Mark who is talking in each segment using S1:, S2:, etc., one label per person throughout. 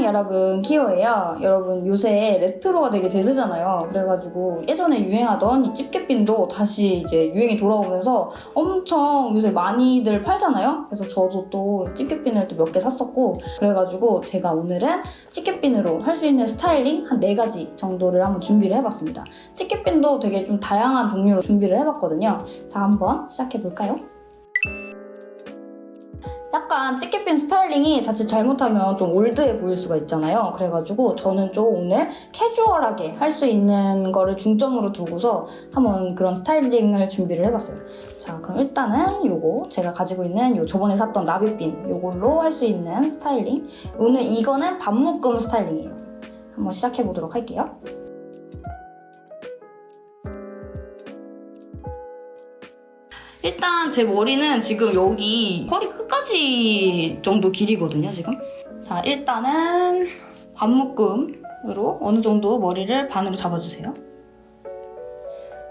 S1: 안녕 여러분 키오예요. 여러분 요새 레트로가 되게 대세잖아요. 그래가지고 예전에 유행하던 이 집게핀도 다시 이제 유행이 돌아오면서 엄청 요새 많이들 팔잖아요. 그래서 저도 또 집게핀을 또 몇 개 샀었고 그래가지고 제가 오늘은 집게핀으로 할 수 있는 스타일링 한 4가지 정도를 한번 준비를 해봤습니다. 집게핀도 되게 좀 다양한 종류로 준비를 해봤거든요. 자 한번 시작해볼까요? 약간 집게핀 스타일링이 자칫 잘못하면 좀 old해 보일 수가 있잖아요. 그래가지고 저는 좀 오늘 캐주얼하게 할 수 있는 거를 중점으로 두고서 한번 그런 스타일링을 준비를 해봤어요. 자, 그럼 일단은 요거 제가 가지고 있는 요 저번에 샀던 나비핀 요걸로 할 수 있는 스타일링. 오늘 이거는 반묶음 스타일링이에요. 한번 시작해보도록 할게요. 일단 제 머리는 지금 여기 허리 끝까지 정도 길이거든요, 지금. 자, 일단은 반묶음으로 어느 정도 머리를 반으로 잡아주세요.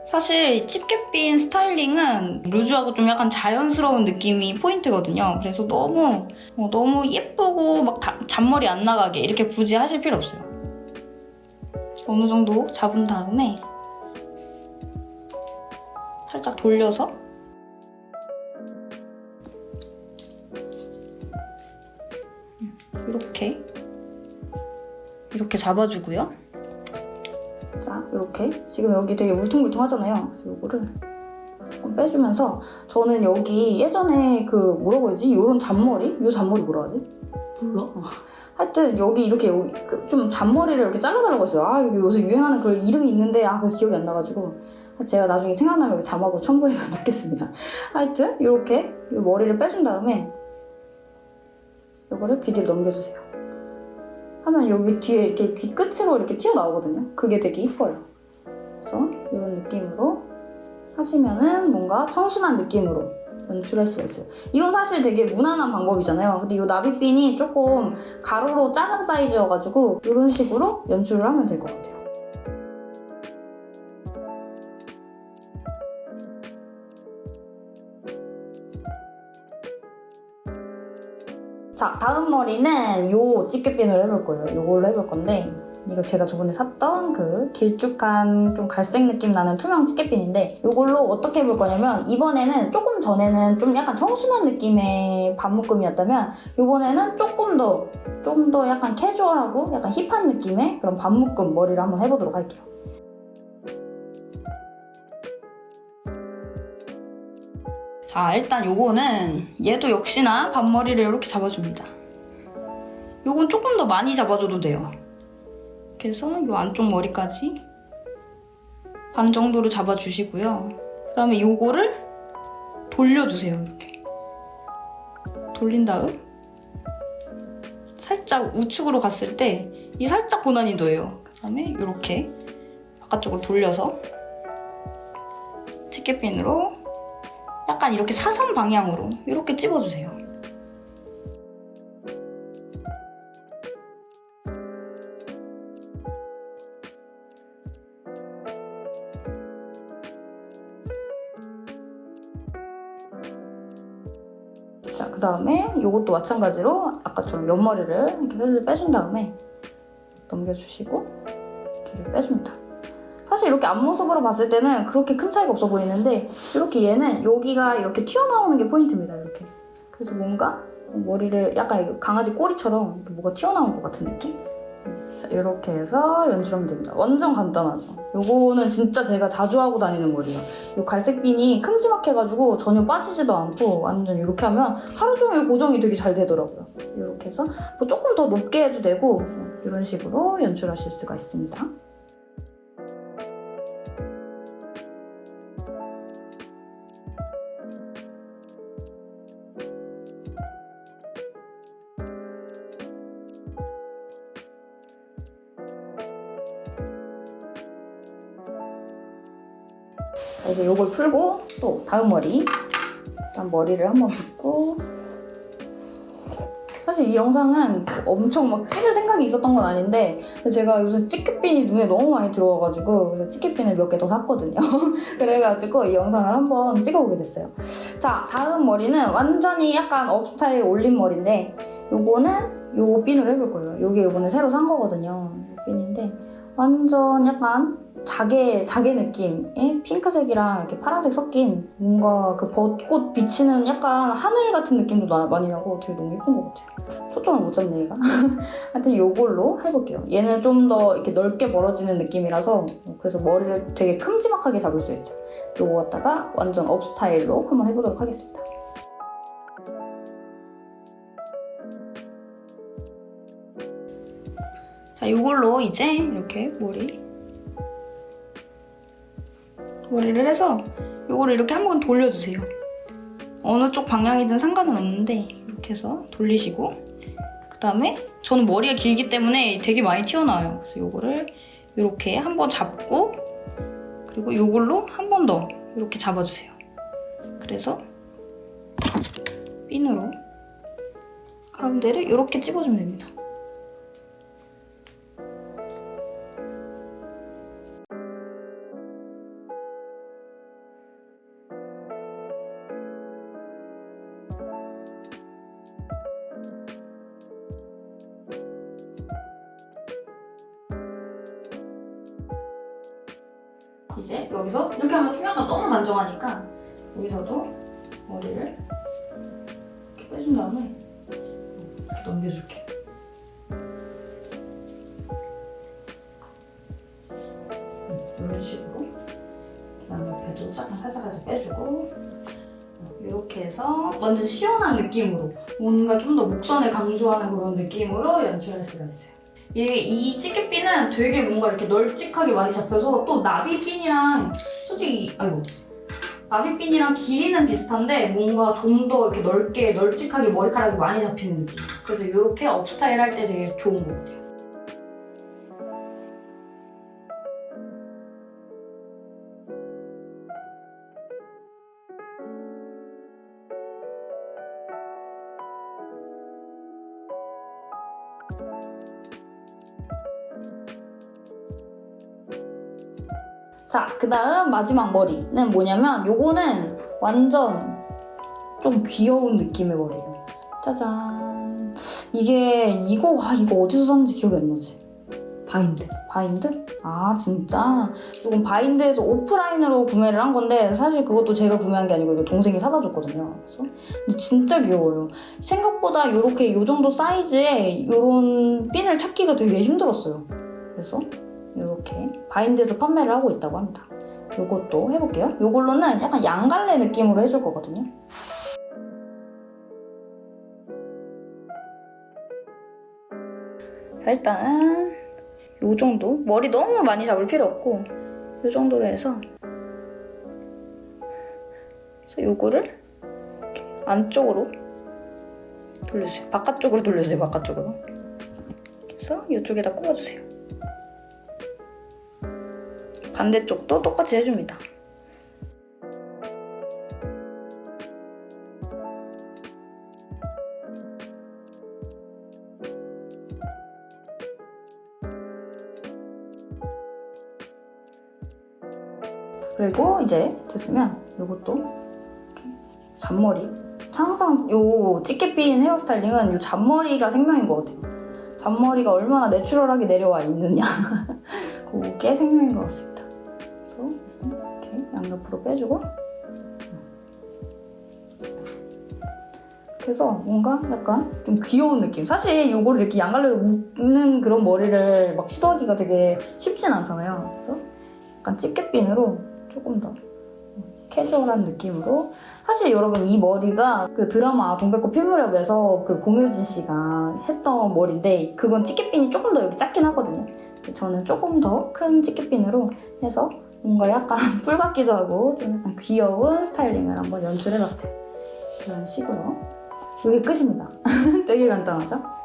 S1: 사실 집게핀 스타일링은 루즈하고 좀 약간 자연스러운 느낌이 포인트거든요. 그래서 너무 뭐 너무 예쁘고 막 다, 잔머리 안 나가게 이렇게 굳이 하실 필요 없어요. 어느 정도 잡은 다음에 살짝 돌려서 이렇게 이렇게 잡아주고요. 자, 이렇게 지금 여기 되게 울퉁불퉁하잖아요. 그래서 이거를 조금 빼주면서 저는 여기 예전에 그 뭐라고 해야지? 이런 잔머리? 이 잔머리 뭐라 하지? 몰라. 하여튼 여기 이렇게 여기 그좀 잔머리를 이렇게 잘라달라고 했어요. 아 여기 요새 유행하는 그 이름이 있는데 아 그 기억이 안 나가지고 제가 나중에 생각나면 여기 자막으로 첨부해서 넣겠습니다. 하여튼 이렇게 이 머리를 빼준 다음에 이거를 귀 뒤로 넘겨주세요. 하면 여기 뒤에 이렇게 귀 끝으로 이렇게 튀어나오거든요. 그게 되게 이뻐요. 그래서 이런 느낌으로 하시면은 뭔가 청순한 느낌으로 연출할 수가 있어요. 이건 사실 되게 무난한 방법이잖아요. 근데 이 나비핀이 조금 가로로 작은 사이즈여가지고 이런 식으로 연출을 하면 될 것 같아요. 자, 다음 머리는 요 집게핀으로 해볼 거예요. 요걸로 해볼 건데 이거 제가 저번에 샀던 그 길쭉한 좀 갈색 느낌 나는 투명 집게핀인데 이걸로 어떻게 해볼 거냐면 이번에는 조금 전에는 좀 약간 청순한 느낌의 반묶음이었다면 이번에는 조금 더 좀 더 약간 캐주얼하고 약간 힙한 느낌의 그런 반묶음 머리를 한번 해보도록 할게요. 자 일단 요거는 얘도 역시나 반머리를 이렇게 잡아줍니다. 요건 조금 더 많이 잡아줘도 돼요. 그래서 요 안쪽 머리까지 반 정도로 잡아주시고요. 그 다음에 요거를 돌려주세요, 이렇게. 돌린 다음 살짝 우측으로 갔을 때 이 살짝 고난이도예요. 그 다음에 이렇게 바깥쪽으로 돌려서 집게핀으로 약간 이렇게 사선 방향으로 이렇게 찝어주세요. 자, 그 다음에 이것도 마찬가지로 아까처럼 옆머리를 이렇게 슬슬 빼준 다음에 넘겨주시고 길을 빼줍니다. 사실 이렇게 앞모습으로 봤을 때는 그렇게 큰 차이가 없어 보이는데 이렇게 얘는 여기가 이렇게 튀어나오는 게 포인트입니다. 이렇게. 그래서 뭔가 머리를 약간 강아지 꼬리처럼 뭐가 튀어나온 것 같은 느낌? 자, 이렇게 해서 연출하면 됩니다. 완전 간단하죠? 요거는 진짜 제가 자주 하고 다니는 머리예요. 요 갈색빈이 큼지막해가지고 전혀 빠지지도 않고 완전 이렇게 하면 하루 종일 고정이 되게 잘 되더라고요. 이렇게 해서 뭐 조금 더 높게 해도 되고 이런 식으로 연출하실 수가 있습니다. 자, 이제 이걸 풀고 또 다음 머리 일단 머리를 한번 빗고 사실 이 영상은 엄청 막 찍을 생각이 있었던 건 아닌데 제가 요새 치켓핀이 눈에 너무 많이 들어와가지고 그래서 치켓핀을 몇 개 더 샀거든요 그래가지고 이 영상을 한번 찍어보게 됐어요 자 다음 머리는 완전히 약간 업스타일 올린 머리인데 요거는 요 핀으로 해볼 거예요. 요게 이번에 새로 산 거거든요. 요 핀인데 완전 약간 자개 자개 느낌의 핑크색이랑 이렇게 파란색 섞인 뭔가 그 벚꽃 비치는 약간 하늘 같은 느낌도 나- 많이 나고 되게 너무 예쁜 것 같아요. 초점을 못 잡네 얘가. 하여튼 요걸로 해볼게요. 얘는 좀 더 이렇게 넓게 멀어지는 느낌이라서 그래서 머리를 되게 큼지막하게 잡을 수 있어요. 요거 갖다가 완전 업 스타일로 한번 해보도록 하겠습니다. 자, 이걸로 이제 이렇게 머리 머리를 해서 이거를 이렇게 한 번 돌려주세요. 어느 쪽 방향이든 상관은 없는데 이렇게 해서 돌리시고 그 다음에 저는 머리가 길기 때문에 되게 많이 튀어나와요. 그래서 이거를 이렇게 한 번 잡고 그리고 이걸로 한 번 더 이렇게 잡아주세요. 그래서 핀으로 가운데를 이렇게 찝어주면 됩니다. 이제 여기서 이렇게 하면 투명가 너무 단정하니까 여기서도 머리를 이렇게 빼준 다음에 이렇게 넘겨줄게. 음, 이런 식으로 양옆에도 약간 살짝 살짝 빼주고 이렇게 해서 완전 시원한 느낌으로 뭔가 좀 더 목선을 강조하는 그런 느낌으로 연출할 수가 있어요. 이게 이 찌개핀은 되게 뭔가 이렇게 널찍하게 많이 잡혀서 또 나비핀이랑 솔직히 아이고 나비핀이랑 길이는 비슷한데 뭔가 좀 더 이렇게 넓게 널찍하게 머리카락이 많이 잡히는 느낌. 그래서 이렇게 업스타일 할 때 되게 좋은 것 같아요. 자, 그 다음 마지막 머리는 뭐냐면 요거는 완전 좀 귀여운 느낌의 머리예요. 짜잔. 이게 이거 와 이거 어디서 샀는지 기억이 안 나지?
S2: 바인드.
S1: 바인드? 아 진짜? 이건 바인드에서 오프라인으로 구매를 한 건데 사실 그것도 제가 구매한 게 아니고 이거 동생이 사다 줬거든요. 그래서 근데 진짜 귀여워요. 생각보다 이렇게 요 정도 사이즈에 이런 핀을 찾기가 되게 힘들었어요. 그래서 이렇게 바인드에서 판매를 하고 있다고 합니다. 요것도 해볼게요. 요걸로는 약간 양갈래 느낌으로 해줄 거거든요. 자 일단은 요 정도 머리 너무 많이 잡을 필요 없고 요 정도로 해서 그래서 이렇게 안쪽으로 돌려주세요. 바깥쪽으로 돌려주세요. 바깥쪽으로. 그래서 이쪽에다 꼽아주세요. 반대쪽도 똑같이 해줍니다. 그리고 이제 됐으면 이것도 잔머리. 항상 요 찌개 핀 헤어스타일링은 요 잔머리가 생명인 것 같아요. 잔머리가 얼마나 내추럴하게 내려와 있느냐. 그게 생명인 것 같습니다 양옆으로 빼주고. 그래서 뭔가 약간 좀 귀여운 느낌. 사실 요거를 이렇게 양갈래로 묶는 그런 머리를 막 시도하기가 되게 쉽진 않잖아요. 그래서 약간 집게핀으로 조금 더 캐주얼한 느낌으로. 사실 여러분 이 머리가 그 드라마 동백꽃 필무렵에서 그 공효진 씨가 했던 머리인데 그건 집게핀이 조금 더 여기 작긴 하거든요. 저는 조금 더큰 집게핀으로 해서 뭔가 약간 뿔 같기도 하고 좀 귀여운 스타일링을 한번 연출해봤어요. 이런 식으로. 이게 끝입니다. 되게 간단하죠?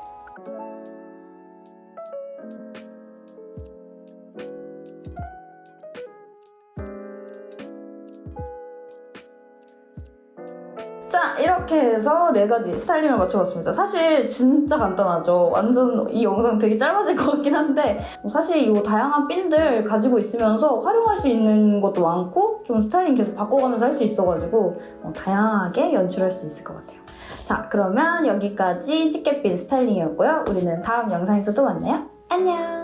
S1: 자 이렇게 해서 해서 네 가지 스타일링을 맞춰봤습니다. 사실 진짜 간단하죠. 완전 이 영상 되게 짧아질 것 같긴 한데 뭐 사실 이 다양한 핀들 가지고 있으면서 활용할 수 있는 것도 많고 좀 스타일링 계속 바꿔가면서 할 수 있어가지고 어, 다양하게 연출할 수 있을 것 같아요. 자 그러면 여기까지 찌개핀 스타일링이었고요. 우리는 다음 영상에서 또 만나요. 안녕!